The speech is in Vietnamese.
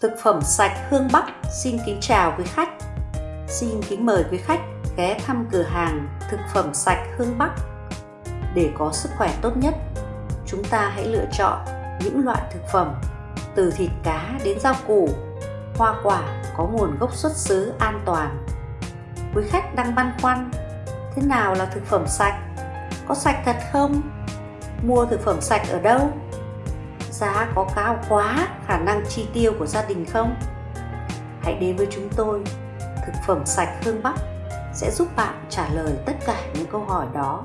Thực phẩm sạch Hương Bắc xin kính chào quý khách. Xin kính mời quý khách ghé thăm cửa hàng thực phẩm sạch Hương Bắc. Để có sức khỏe tốt nhất, chúng ta hãy lựa chọn những loại thực phẩm từ thịt cá đến rau củ, hoa quả có nguồn gốc xuất xứ an toàn. Quý khách đang băn khoăn, thế nào là thực phẩm sạch? Có sạch thật không? Mua thực phẩm sạch ở đâu? Giá có cao quá khả năng chi tiêu của gia đình không? Hãy đến với chúng tôi, thực phẩm sạch Hương Bắc sẽ giúp bạn trả lời tất cả những câu hỏi đó